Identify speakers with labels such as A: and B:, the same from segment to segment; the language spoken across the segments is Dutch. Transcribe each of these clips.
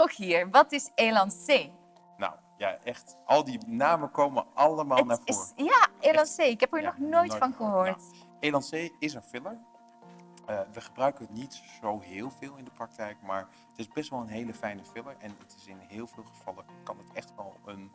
A: Rogier, wat is Elancé?
B: Nou, ja, echt. Al die namen komen allemaal naar voren.
A: is, ja, Elancé. Ik heb er
B: Ja,
A: nog nooit van gehoord.
B: Nou, Elancé is een filler. Eh, we gebruiken het niet zo heel veel in de praktijk, maar het is best wel een hele fijne filler. En het is in heel veel gevallen kan het echt wel een,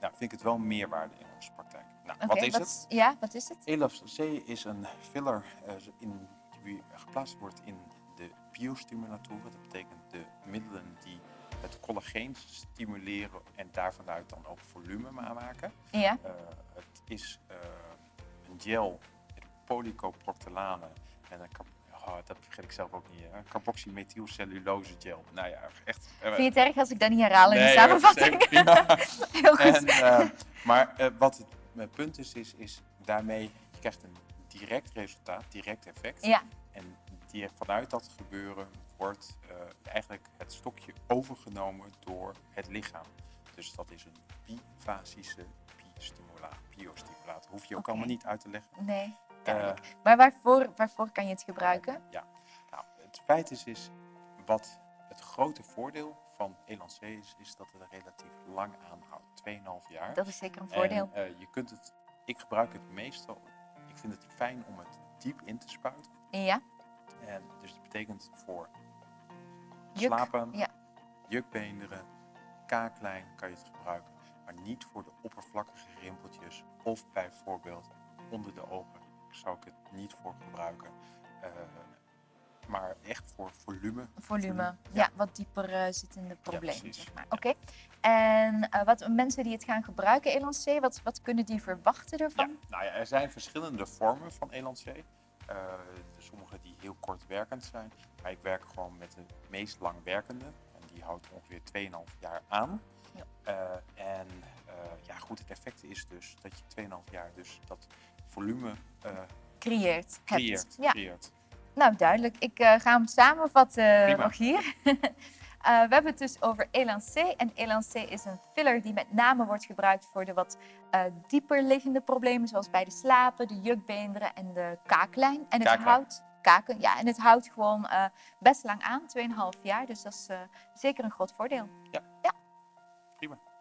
B: nou, vind ik het wel meerwaarde in onze praktijk. Nou, wat is het?
A: Ja, wat is het?
B: Elancé is een filler eh, in, die geplaatst wordt in de biostimulatoren. Dat betekent de middelen die het collageen stimuleren en daarvanuit dan ook volume aanmaken.
A: Ja,
B: Eh, het is eh, een gel met polycoproctolane en een oh, dat vergeet ik zelf ook niet. Hè? Carboxymethylcellulose gel. Nou ja, echt. eh,
A: vind je het erg als ik dat niet herhaal in de
B: nee,
A: samenvatting?
B: helemaal prima.
A: Heel goed.
B: En, maar wat het mijn punt is, is, is daarmee, je krijgt een direct resultaat, direct effect.
A: Ja,
B: En die, vanuit dat gebeuren wordt eigenlijk stokje overgenomen door het lichaam. Dus dat is een bifasische biostimulator. biostimulator. Hoef je ook allemaal niet uit te leggen.
A: nee.
B: Eh,
A: maar waarvoor, waarvoor kan je het gebruiken?
B: ja. Nou, het feit is, is wat het grote voordeel van Elancé is, is dat het relatief lang aanhoudt. 2,5 jaar.
A: Dat is zeker een voordeel.
B: En, eh, je kunt het, ik gebruik het meestal, ik vind het fijn om het diep in te spuiten.
A: Ja,
B: En dus dat betekent voor
A: juk.
B: slapen,
A: Ja,
B: jukbeenderen, kaaklijn kan je het gebruiken. Maar niet voor de oppervlakkige rimpeltjes of bijvoorbeeld onder de ogen zou ik het niet voor gebruiken. Eh, maar echt voor volume.
A: volume. Ja,
B: Ja.
A: wat dieper eh, zittende problemen,
B: precies.
A: zeg maar.
B: Ja.
A: Oké. En eh, wat mensen die het gaan gebruiken, Elancé, wat, wat kunnen die verwachten
B: Ja,
A: ervan?
B: nou ja, er zijn verschillende vormen van Elancé. Eh, sommige die heel kortwerkend zijn. Maar ik werk gewoon met de meest langwerkende. En die houdt ongeveer 2,5 jaar aan.
A: Ja.
B: Eh, en eh, ja, goed, het effect is dus dat je 2,5 jaar dus dat volume eh,
A: Creëert. hebt.
B: creëert.
A: Ja,
B: creëert.
A: nou duidelijk. Ik eh, ga hem samenvatten,
B: Prima.
A: Rogier. Eh, we hebben het dus over Elancé. En Elancé is een filler die met name wordt gebruikt voor de wat eh, dieper liggende problemen, zoals bij de slapen, de jukbeenderen en de kaaklijn. En het
B: Kaaklijn.
A: houdt kaken, ja, en het houdt gewoon eh, best lang aan, 2,5 jaar. Dus dat is zeker een groot voordeel.
B: Ja.
A: ja.